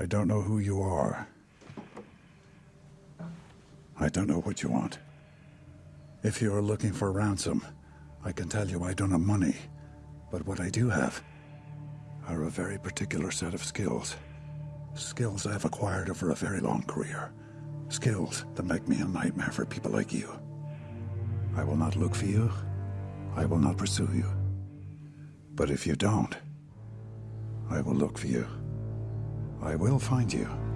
I don't know who you are. I don't know what you want. If you are looking for ransom, I can tell you I don't have money. But what I do have are a very particular set of skills. Skills I've acquired over a very long career. Skills that make me a nightmare for people like you. I will not look for you. I will not pursue you. But if you don't, I will look for you. I will find you.